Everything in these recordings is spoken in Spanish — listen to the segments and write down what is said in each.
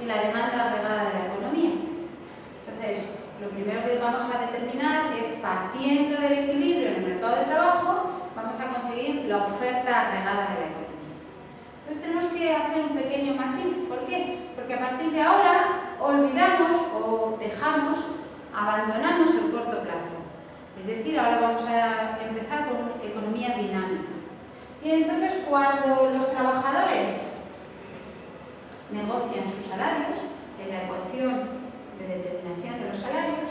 y la demanda agregada de la economía. Entonces, lo primero que vamos a determinar es, partiendo del equilibrio en el mercado de trabajo, vamos a conseguir la oferta agregada de la economía. Entonces tenemos que hacer un pequeño matiz. ¿Por qué? Porque a partir de ahora olvidamos o dejamos, abandonamos el corto plazo. Es decir, ahora vamos a empezar con economía dinámica. Y entonces cuando los trabajadores negocian sus salarios, en la ecuación de determinación de los salarios,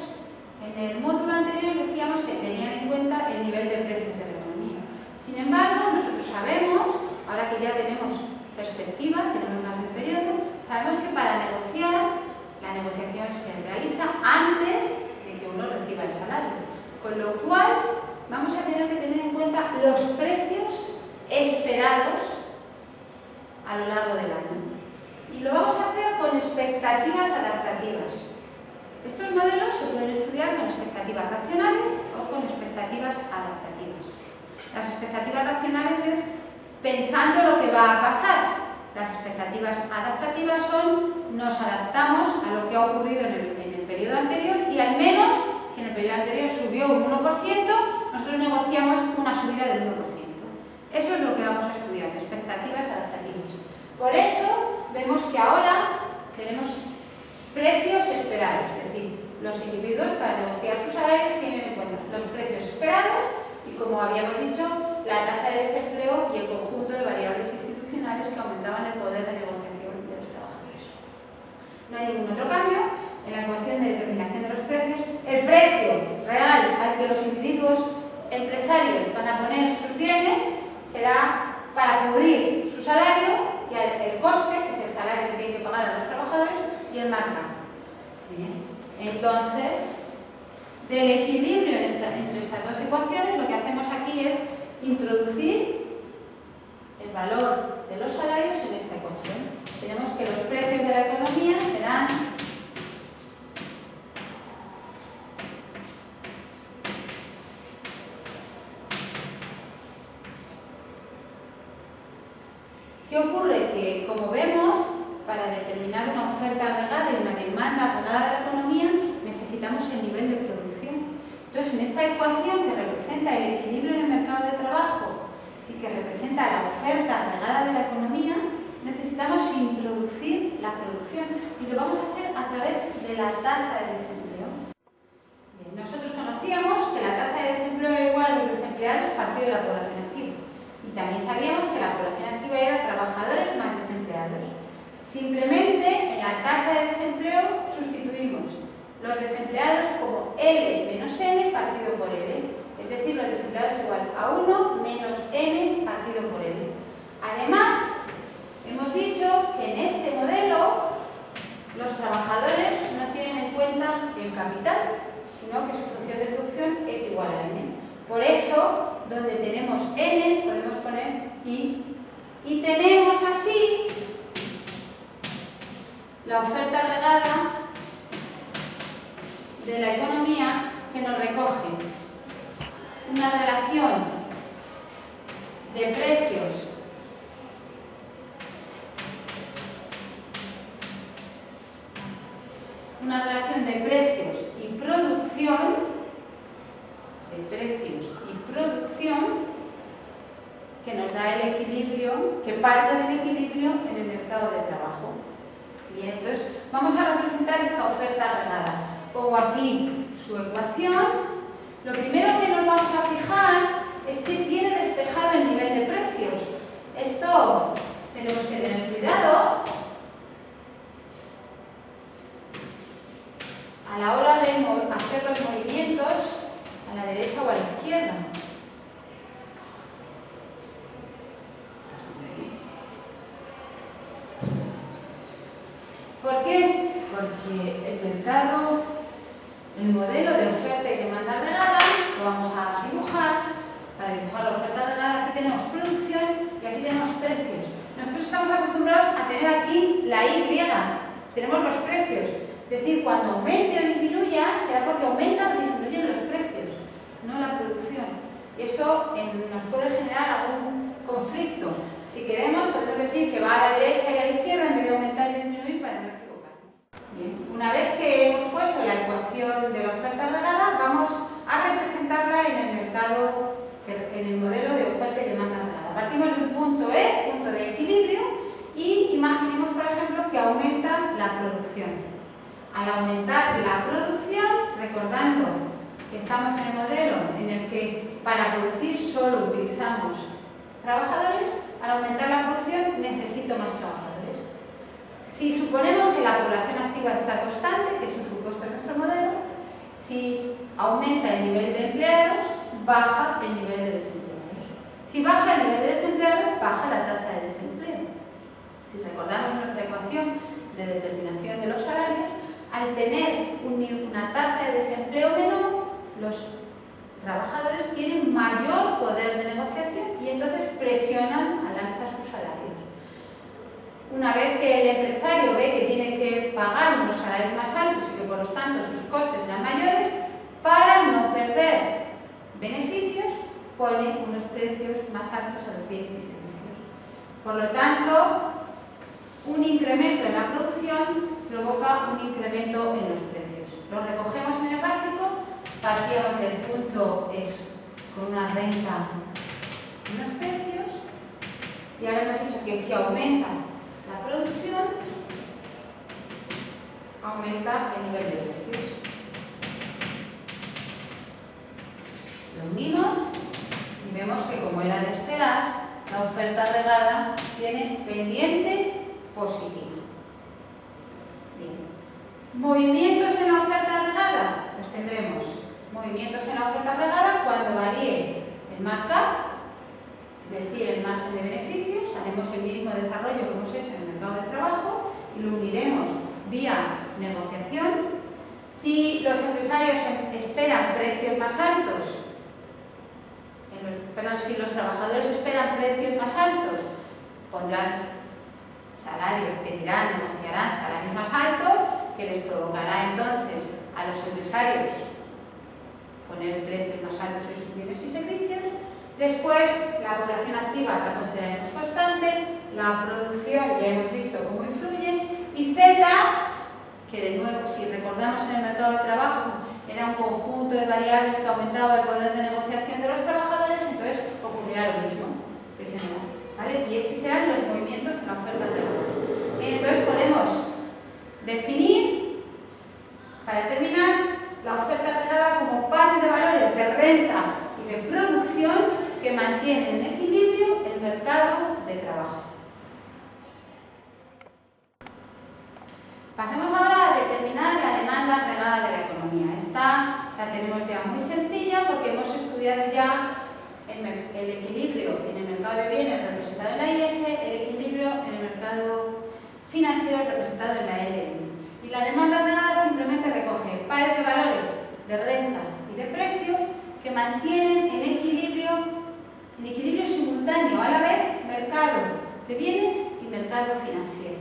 en el módulo anterior decíamos que tenían en cuenta el nivel de precios de la economía. Sin embargo, nosotros sabemos, ahora que ya tenemos perspectiva, tenemos más de un periodo, sabemos que para negociar, la negociación se realiza antes de que uno reciba el salario. Con lo cual, vamos a tener que tener en cuenta los precios esperados a lo largo del año. Y lo vamos a hacer con expectativas adaptativas. Estos modelos se pueden estudiar con expectativas racionales o con expectativas adaptativas. Las expectativas racionales es pensando lo que va a pasar. Las expectativas adaptativas son nos adaptamos a lo que ha ocurrido en el, en el periodo anterior y al menos, si en el periodo anterior subió un 1%, nosotros negociamos una subida del 1%. Eso es lo que vamos a estudiar, expectativas adaptativas. Por eso vemos que ahora tenemos precios esperados, es decir, los individuos para negociar sus salarios tienen en cuenta los precios esperados y, como habíamos dicho, la tasa de desempleo y el conjunto de variables institucionales que aumentaban el poder de negociación de los trabajadores. No hay ningún otro cambio en la ecuación de determinación de los precios. El precio real al que los individuos empresarios van a poner sus bienes será para cubrir su salario y el coste, que es el salario que tienen que pagar a los trabajadores, y el marca. Entonces, del equilibrio entre estas dos ecuaciones, lo que hacemos aquí es introducir el valor de los salarios en esta ecuación. Tenemos que los precios de la economía serán ¿Qué ocurre? Que, como vemos, para determinar una oferta agregada y una demanda agregada de la economía, necesitamos el nivel de producción. Entonces, en esta ecuación que representa el equilibrio en el mercado de trabajo y que representa la oferta agregada de la economía, necesitamos introducir la producción y lo vamos a hacer a través de la tasa de desempleo. nosotros conocíamos que la tasa de desempleo era igual a los desempleados partido de la población activa y también sabíamos que la población activa era trabajadores más desempleados. Simplemente en la tasa de desempleo sustituimos los desempleados como L menos N partido por L. Es decir, los desempleados igual a 1 menos N partido por L. Además, hemos dicho que en este modelo los trabajadores no tienen en cuenta el capital, sino que su función de producción es igual a N. Por eso, donde tenemos N, podemos poner I. Y tenemos así la oferta agregada de la economía que nos recoge una relación de precios una relación de precios y producción de precios y producción que nos da el equilibrio, que parte del equilibrio en el mercado de trabajo. Bien, entonces vamos a representar esta oferta agregada. Pongo aquí su ecuación. Lo primero que nos vamos a fijar es que tiene despejado el nivel de precios. Esto tenemos que tener cuidado a la hora de hacer los movimientos a la derecha o a la izquierda. ¿Por qué? Mercado, el modelo de oferta y demanda agregada, lo vamos a dibujar. Para dibujar la oferta agregada aquí tenemos producción y aquí tenemos precios. Nosotros estamos acostumbrados a tener aquí la Y, tenemos los precios. Es decir, cuando aumente o disminuya, será porque aumentan o disminuyen los precios, no la producción. en el modelo de oferta y demanda agregada. Partimos de un punto E, punto de equilibrio, y imaginemos, por ejemplo, que aumenta la producción. Al aumentar la producción, recordando que estamos en el modelo en el que para producir solo utilizamos trabajadores, al aumentar la producción necesito más trabajadores. Si suponemos que la población activa está constante, que es un supuesto en nuestro modelo, si aumenta el nivel de empleados, baja el nivel de desempleados. Si baja el nivel de desempleados, baja la tasa de desempleo. Si recordamos nuestra ecuación de determinación de los salarios, al tener una tasa de desempleo menor, los trabajadores tienen mayor poder de negociación y entonces presionan al alza sus salarios. Una vez que el empresario ve que tiene que pagar unos salarios más altos y que por lo tanto sus costes serán mayores, para no perder beneficios, pone unos precios más altos a los bienes y servicios. Por lo tanto, un incremento en la producción provoca un incremento en los precios. Lo recogemos en el gráfico, partíamos del punto con una renta en los precios y ahora hemos dicho que si aumenta la producción, aumenta el nivel de precios. Lo unimos y vemos que como era de esperar, la oferta regada tiene pendiente positiva. Movimientos en la oferta regada, pues tendremos movimientos en la oferta regada cuando varíe el markup, es decir, el margen de beneficios, haremos el mismo desarrollo que hemos hecho en el mercado de trabajo y lo uniremos vía negociación. Si los empresarios esperan precios más altos, perdón, si los trabajadores esperan precios más altos, pondrán salarios, pedirán, negociarán salarios más altos que les provocará entonces a los empresarios poner precios más altos en sus bienes y servicios. Después, la población activa la consideraremos constante, la producción ya hemos visto cómo influye, y Z, que de nuevo, si recordamos en el mercado de trabajo, era un conjunto de variables que aumentaba el poder de negociación de los trabajadores, entonces ocurrirá lo mismo, ¿vale? Y esos serán los movimientos en la oferta de trabajo. Entonces podemos Definir, para terminar, la oferta agregada como pares de valores de renta que mantienen en equilibrio el mercado de trabajo. Pasemos ahora a determinar la demanda agregada de la economía. Esta la tenemos ya muy sencilla porque hemos estudiado ya el, equilibrio en el mercado de bienes representado en la IS, el equilibrio en el mercado financiero representado en la LM. Y la demanda ordenada simplemente recoge pares de valores de renta y de precios que mantienen en equilibrio, en equilibrio simultáneo a la vez mercado de bienes y mercado financiero.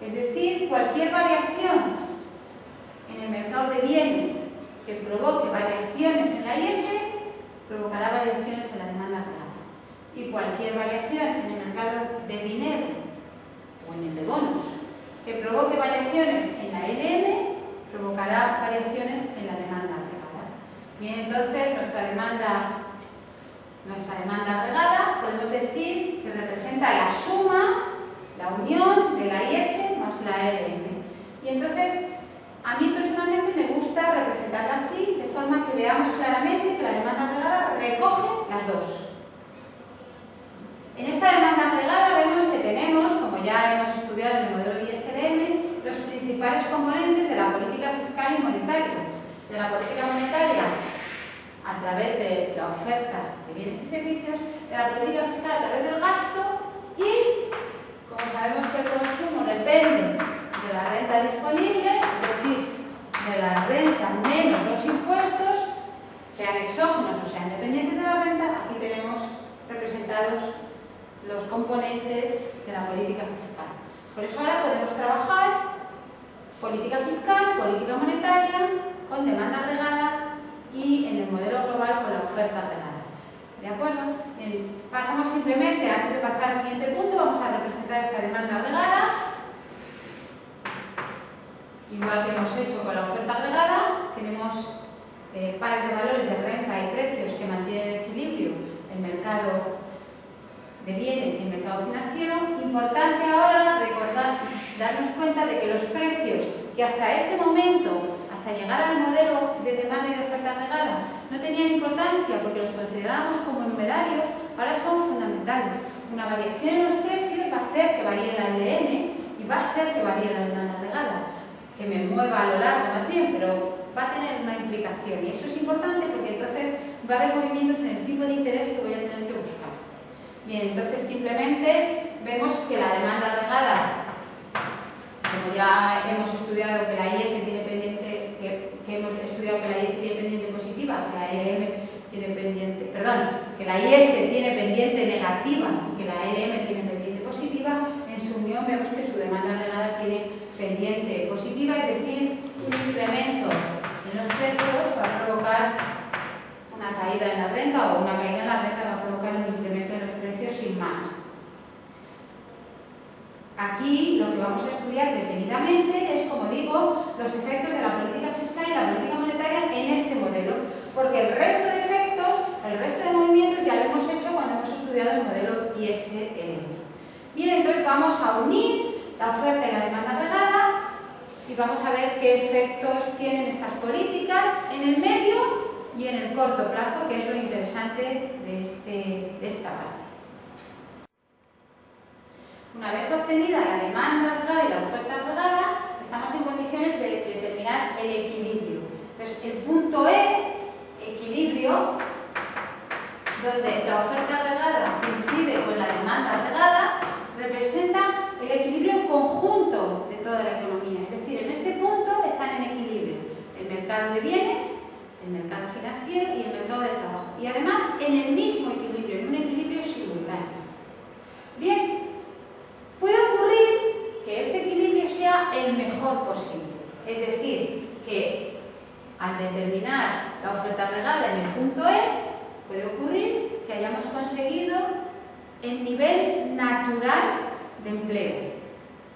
Es decir, cualquier variación en el mercado de bienes que provoque variaciones en la IS provocará variaciones en la demanda real. Y cualquier variación en el mercado de dinero o en el de bonos, que provoque variaciones en la LM, provocará variaciones en la demanda agregada. Bien, entonces nuestra demanda, nuestra demanda agregada podemos decir que representa la suma, la unión de la IS más la LM. Y entonces, a mí personalmente me gusta representarla así, de forma que veamos claramente que la demanda agregada recoge las dos. En esta demanda agregada vemos que tenemos, como ya hemos estudiado en el modelo ISLM, los principales componentes de la política fiscal y monetaria. De la política monetaria través de la oferta de bienes y servicios, de la política fiscal a través del gasto y, como sabemos que el consumo depende de la renta disponible, es decir, de la renta menos los impuestos, sean exógenos o sean dependientes de la renta, aquí tenemos representados los componentes de la política fiscal. Por eso ahora podemos trabajar política fiscal, política monetaria, con demanda agregada y en el modelo oferta agregada. ¿De acuerdo? pasamos simplemente, antes de pasar al siguiente punto, vamos a representar esta demanda agregada. Igual que hemos hecho con la oferta agregada, tenemos eh, pares de valores de renta y precios que mantienen el equilibrio el mercado de bienes y el mercado financiero, importante ahora recordar, darnos cuenta de que los precios que hasta este momento, hasta llegar al modelo de demanda y de oferta agregada, no tenían importancia porque los considerábamos como numerarios, ahora son fundamentales. Una variación en los precios va a hacer que varíe la LM y va a hacer que varíe la demanda agregada, que me mueva a lo largo más bien, pero va a tener una implicación y eso es importante porque entonces va a haber movimientos en el tipo de interés que voy a tener que buscar. Bien, entonces simplemente vemos que la demanda agregada, como ya hemos estudiado que la IS que la IS tiene pendiente positiva, que la EM tiene pendiente, perdón, que la IS tiene pendiente negativa y que la EM tiene pendiente positiva, en su unión vemos que su demanda agregada tiene pendiente positiva, es decir, un incremento en los precios va a provocar una caída en la renta o una caída en la renta va a provocar un incremento en los precios sin más. Aquí lo que vamos a estudiar detenidamente es, como digo, los efectos de la política fiscal y la política monetaria en este modelo, porque el resto de efectos, el resto de movimientos ya lo hemos hecho cuando hemos estudiado el modelo ISLM. Bien, entonces vamos a unir la oferta y la demanda agregada y vamos a ver qué efectos tienen estas políticas en el medio y en el corto plazo, que es lo interesante de, este, de esta parte. Una vez obtenida la demanda agregada y la oferta agregada, estamos en condiciones de determinar el equilibrio. Entonces, el punto E, equilibrio, donde la oferta agregada coincide con la demanda agregada, representa el equilibrio conjunto de toda la economía. Es decir, en este punto están en equilibrio el mercado de bienes, el mercado financiero y el mercado de trabajo. Y además en el mismo equilibrio, en un equilibrio simultáneo. Bien, puede ocurrir que este equilibrio sea el mejor posible. Es decir, que al determinar la oferta agregada en el punto E, puede ocurrir que hayamos conseguido el nivel natural de empleo.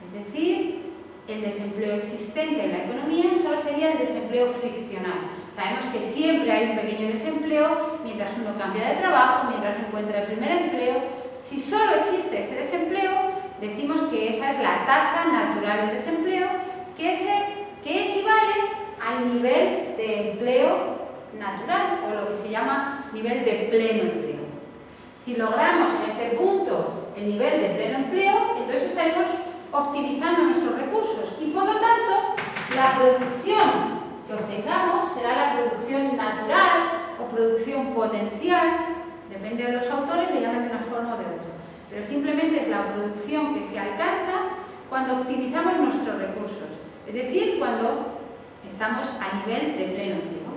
Es decir, el desempleo existente en la economía solo sería el desempleo friccional. Sabemos que siempre hay un pequeño desempleo mientras uno cambia de trabajo, mientras encuentra el primer empleo. Si solo existe ese desempleo, decimos que esa es la tasa natural de desempleo, que, que equivale al nivel de empleo natural o lo que se llama nivel de pleno empleo. Si logramos en este punto el nivel de pleno empleo, entonces estaremos optimizando nuestros recursos y por lo tanto la producción que obtengamos será la producción natural o producción potencial, depende de los autores, le llaman de una forma o de otra, pero simplemente es la producción que se alcanza cuando optimizamos nuestros recursos, es decir, cuando estamos a nivel de pleno empleo.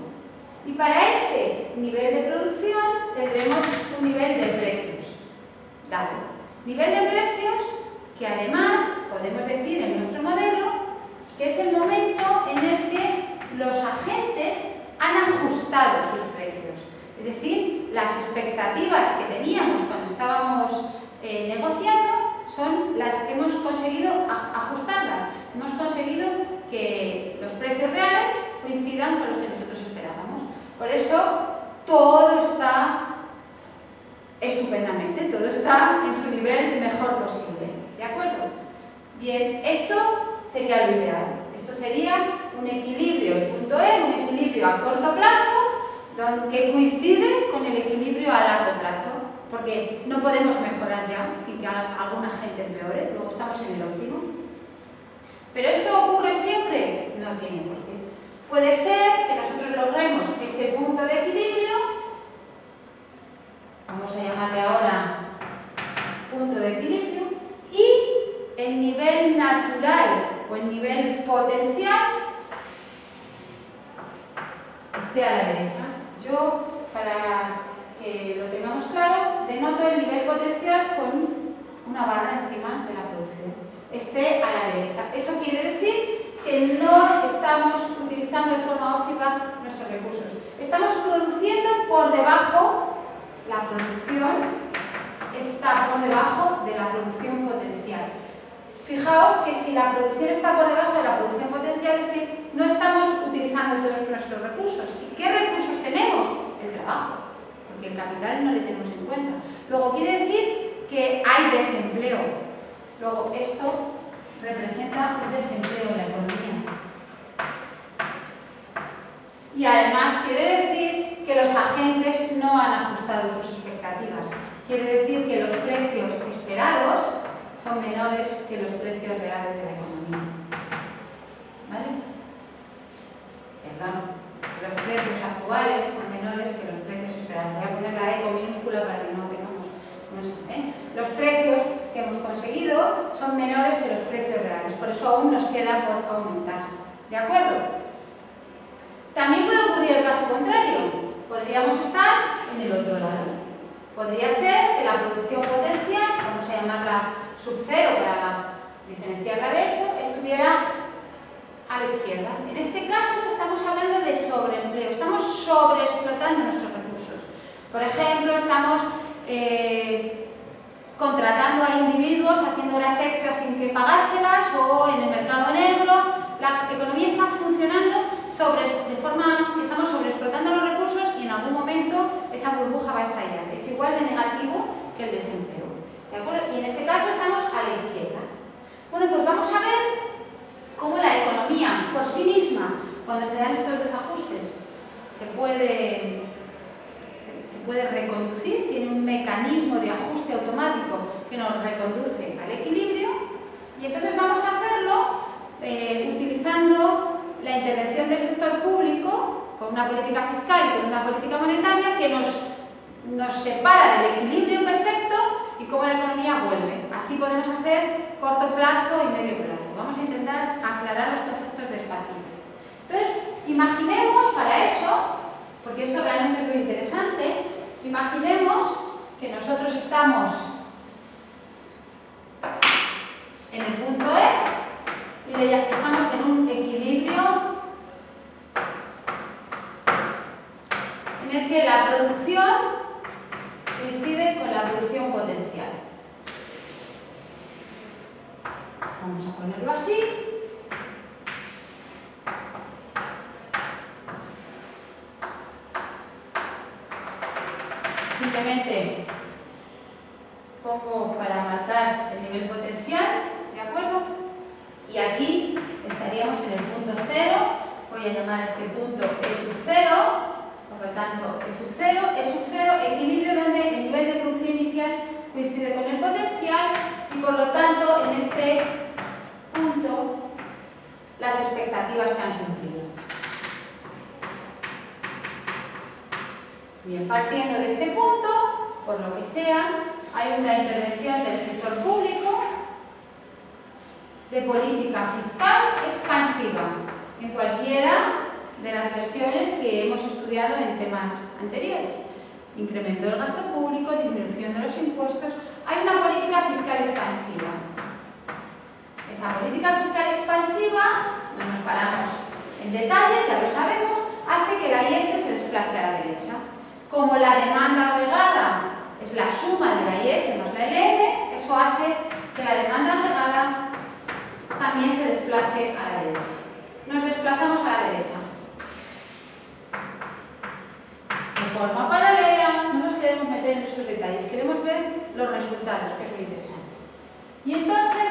Y para este nivel de producción tendremos un nivel de precios dado. Nivel de precios que además podemos decir en nuestro modelo que es el momento en el que los agentes han ajustado sus precios. Es decir, las expectativas que teníamos cuando estábamos eh, negociando son las que hemos conseguido ajustarlas. Hemos conseguido que los precios reales coincidan con los que nosotros esperábamos. Por eso, todo está estupendamente, todo está en su nivel mejor posible. ¿De acuerdo? Bien, esto sería lo ideal. Esto sería un equilibrio, el punto E, un equilibrio a corto plazo que coincide con el equilibrio a largo plazo, porque no podemos mejorar ya sin que alguna gente empeore, luego estamos en el óptimo. ¿Pero esto ocurre siempre? No tiene por qué. Puede ser que nosotros logremos este punto de equilibrio vamos a llamarle ahora punto de equilibrio, y el nivel natural o el nivel potencial esté a la derecha. Yo, para que lo tengamos claro, denoto el nivel potencial con una barra encima de la producción. Esté a la derecha. Eso quiere decir que no estamos utilizando de forma óptima nuestros recursos. Estamos produciendo por debajo la producción está por debajo de la producción potencial. Fijaos que si la producción está por debajo de la producción potencial es que no estamos utilizando todos nuestros recursos. ¿Y qué recursos tenemos? El trabajo, que el capital no le tenemos en cuenta. Luego quiere decir que hay desempleo. Luego esto representa un desempleo en la economía. Y además quiere decir que los agentes no han ajustado sus expectativas. Quiere decir que los precios esperados son menores que los precios reales de la economía. ¿Vale? Perdón. Los precios actuales son menores que los precios esperados. Voy a poner la eco minúscula para que no tengamos... ¿eh? Los precios que hemos conseguido son menores que los precios reales. Por eso aún nos queda por aumentar. ¿De acuerdo? También puede ocurrir el caso contrario. Podríamos estar en el otro lado. Podría ser que la producción potencial, vamos a llamarla sub cero para diferenciarla de eso, estuviera a la izquierda. En este caso estamos hablando de sobreempleo, estamos sobreexplotando nuestros recursos. Por ejemplo, estamos eh, contratando a individuos, haciendo horas extras sin que pagárselas o en el mercado negro. La economía está funcionando sobre, de forma que estamos sobreexplotando los recursos y en algún momento esa burbuja va a estallar. Es igual de negativo que el desempleo. ¿De acuerdo? Y en este caso estamos a la izquierda. Bueno, pues vamos a ver cómo la economía por sí misma, cuando se dan estos desajustes, se puede, se puede reconducir, tiene un mecanismo de ajuste automático que nos reconduce al equilibrio y entonces vamos a hacerlo eh, utilizando la intervención del sector público con una política fiscal y con una política monetaria que nos, nos separa del equilibrio perfecto y cómo la economía vuelve. Así podemos hacer corto plazo y medio plazo. Vamos a intentar aclarar los conceptos despacito. Entonces, imaginemos para eso, porque esto realmente es muy interesante, imaginemos que nosotros estamos en el punto E y estamos en un equilibrio en el que la producción coincide con la producción potencial. Vamos a ponerlo así. Simplemente pongo para marcar el nivel potencial, ¿de acuerdo? Y aquí estaríamos en el punto cero, voy a llamar a este punto E sub cero, por lo tanto, E sub 0, E sub 0, equilibrio donde el nivel de producción inicial coincide con el potencial y por lo tanto en este punto las expectativas se han cumplido. Bien, partiendo de este punto, por lo que sea, hay una intervención del sector público de política fiscal expansiva en cualquiera de las versiones que hemos estudiado en temas anteriores. Incremento del gasto público, disminución de los impuestos. Hay una política fiscal expansiva. Esa política fiscal expansiva, no nos paramos en detalles, ya lo sabemos, hace que la IS se desplace a la derecha. Como la demanda agregada es la suma de la IS más la LM, eso hace que la demanda agregada también se desplace a la derecha. Nos desplazamos a la derecha. de forma paralela, no nos queremos meter en esos detalles, queremos ver los resultados, que es lo interesante. Y entonces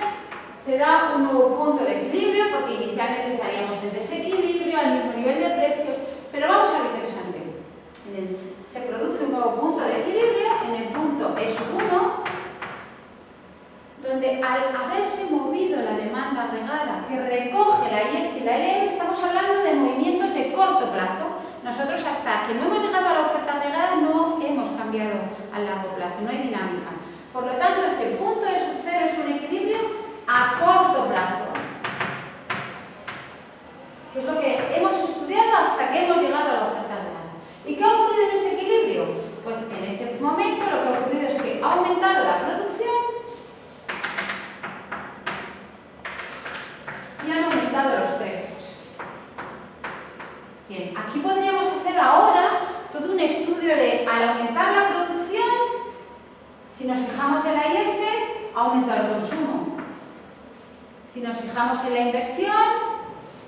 se da un nuevo punto de equilibrio, porque inicialmente estaríamos en desequilibrio, al mismo nivel de precios, pero vamos a lo interesante. se produce un nuevo punto de equilibrio en el punto S1, donde al haberse movido la demanda agregada que recoge la IES y la LM, estamos hablando de movimientos de corto plazo, nosotros hasta que no hemos llegado a la oferta agregada no hemos cambiado a largo plazo, no hay dinámica. Por lo tanto, este punto de sub cero es un equilibrio a corto plazo. Que es lo que hemos estudiado hasta que hemos llegado a la oferta agregada. ¿Y qué ha ocurrido en este equilibrio? Pues en este momento lo que ha ocurrido es que ha aumentado la producción y han aumentado los precios. Bien, aquí podríamos hacer ahora todo un estudio de, al aumentar la producción, si nos fijamos en la IS, aumenta el consumo. Si nos fijamos en la inversión,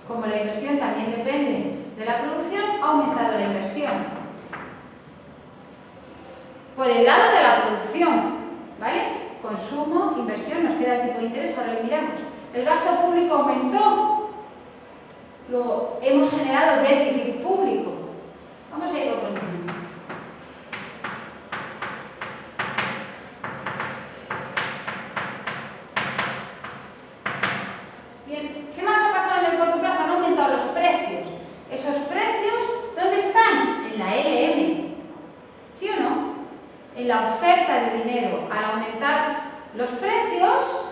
como la inversión también depende de la producción, ha aumentado la inversión. Por el lado de la producción, ¿vale? Consumo, inversión, nos queda el tipo de interés, ahora lo miramos. el gasto público aumentó, luego hemos generado déficit público. Vamos a ir por Bien, ¿qué más ha pasado en el corto plazo? Han aumentado los precios. Esos precios, ¿dónde están? En la LM. ¿Sí o no? En la oferta de dinero. Al aumentar los precios,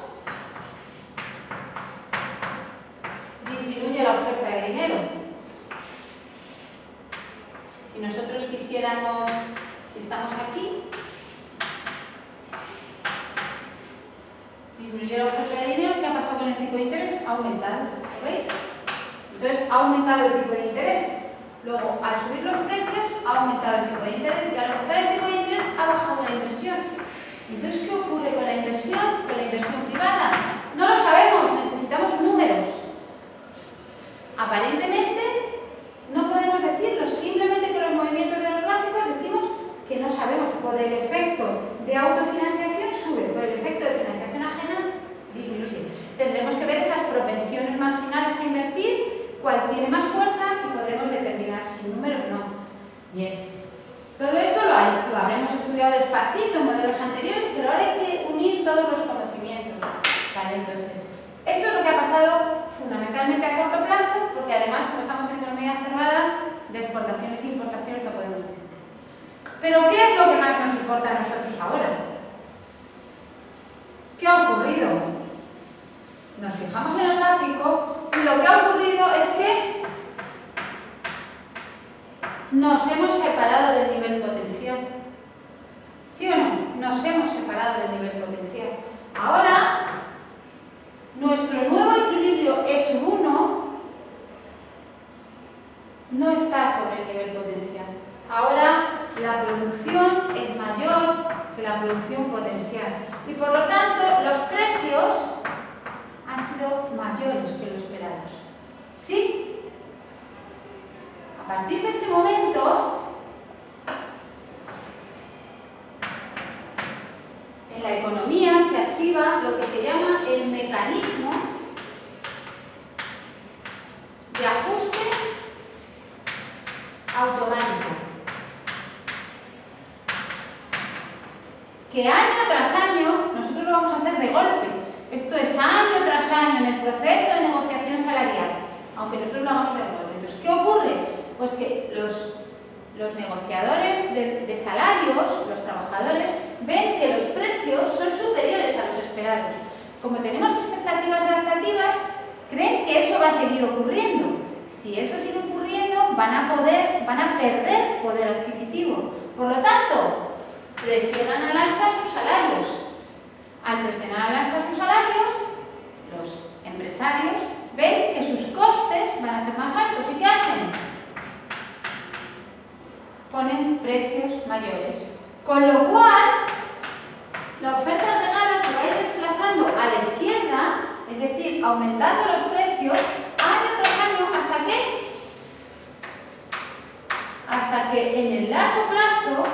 disminuye la oferta de dinero. Si nosotros quisiéramos, si estamos aquí, disminuye la oferta de dinero, ¿qué ha pasado con el tipo de interés? Ha aumentado, ¿lo veis? Entonces ha aumentado el tipo de interés. Luego, al subir los precios, ha aumentado el tipo de interés y al aumentar el tipo de interés, ha bajado la inversión. Entonces, ¿qué ocurre con la privada. No lo sabemos, necesitamos números. Aparentemente, no podemos decirlo, simplemente con los movimientos de los gráficos decimos que no sabemos. Por el efecto de autofinanciación sube, por el efecto de financiación ajena disminuye. Tendremos que ver esas propensiones marginales a invertir, cuál tiene más fuerza y podremos determinar si números no. Bien. Todo esto lo, lo habremos estudiado despacito en modelos anteriores, pero ahora hay que unir todos los. Vale, entonces, esto es lo que ha pasado fundamentalmente a corto plazo, porque además, como estamos en economía cerrada, de exportaciones e importaciones no podemos decir. Pero, ¿qué es lo que más nos importa a nosotros ahora? ¿Qué ha ocurrido? Nos fijamos en el gráfico y lo que ha ocurrido es que nos hemos separado del nivel potencial. ¿Sí o no? Nos hemos separado del nivel potencial. Ahora, nuestro nuevo equilibrio es 1 no está sobre el nivel potencial. Ahora la producción es mayor que la producción potencial y por lo tanto los precios han sido mayores que lo esperados. ¿Sí? A partir de este momento, en la economía lo que se llama el mecanismo de ajuste automático. Que año tras año, nosotros lo vamos a hacer de golpe. Esto es año tras año en el proceso de negociación salarial, aunque nosotros lo hagamos de golpe. Entonces, ¿qué ocurre? Pues que los, los negociadores de salarios, los trabajadores, ven que los precios son superiores Como tenemos expectativas adaptativas, creen que eso va a seguir ocurriendo. Si eso sigue ocurriendo, van a, poder, van a perder poder adquisitivo. Por lo tanto, presionan al alza sus salarios. Al presionar al alza sus salarios, los empresarios ven que sus costes van a ser más altos. ¿Y qué hacen? Ponen precios mayores. Con lo cual, la oferta ir a la izquierda, es decir, aumentando los precios año tras año hasta que hasta que en el largo plazo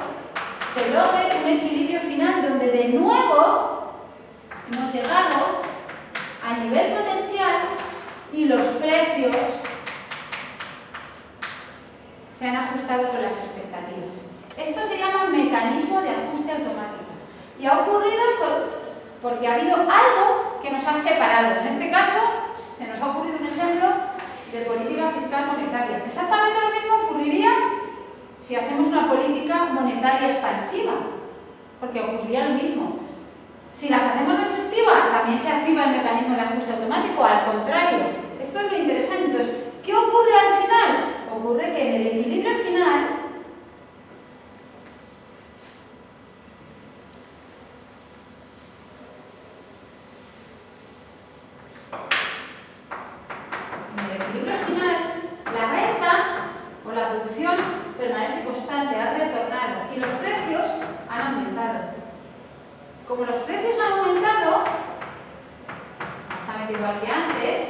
se logre un equilibrio final donde de nuevo hemos llegado al nivel potencial y los precios se han ajustado con las expectativas. Esto se llama mecanismo de ajuste automático y ha ocurrido por, porque ha habido algo que nos ha separado. En este caso, se nos ha ocurrido un ejemplo de política fiscal monetaria. Exactamente lo mismo ocurriría si hacemos una política monetaria expansiva, porque ocurriría lo mismo. Si las hacemos restrictivas, también se activa el mecanismo de ajuste automático, al contrario. Esto es lo interesante. Entonces, ¿qué ocurre al final? Ocurre que en el equilibrio final en el equilibrio final, la renta o la producción permanece constante, ha retornado y los precios han aumentado. Como los precios han aumentado, exactamente igual que antes,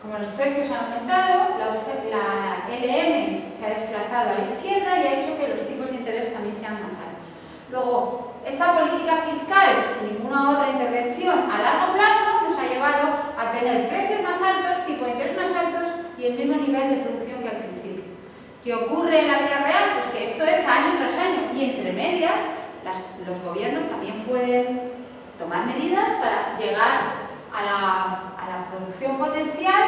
como los precios han aumentado, la, LM se ha desplazado a la izquierda y ha hecho que los tipos de interés también sean más altos. Luego, esta política fiscal, sin ninguna otra intervención a largo plazo, nos ha llevado a tener precios más altos, tipo de interés más altos y el mismo nivel de principio. ¿Qué ocurre en la vida real? Pues que esto es año tras año y entre medias los gobiernos también pueden tomar medidas para llegar a la, a la producción potencial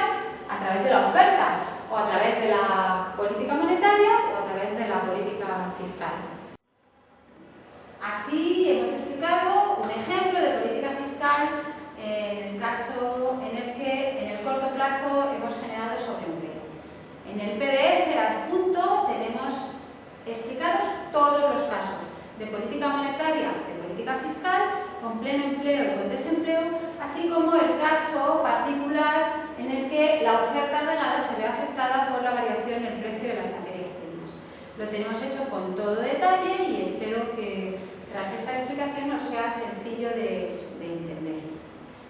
a través de la oferta o a través de la política monetaria o a través de la política fiscal. Así hemos explicado un ejemplo de política fiscal en el caso en el que en el corto plazo hemos generado sobreempleo. En el PDF adjunto tenemos explicados todos los casos de política monetaria, de política fiscal, con pleno empleo y con desempleo, así como el caso particular en el que la oferta regada se ve afectada por la variación en el precio de las materias primas. Lo tenemos hecho con todo detalle y espero que tras esta explicación nos sea sencillo de, entender.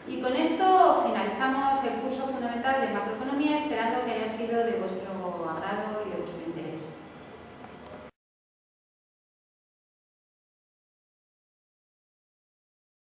Y con esto finalizamos el curso fundamental de macroeconomía, esperando que haya sido de vuestro agrado y de.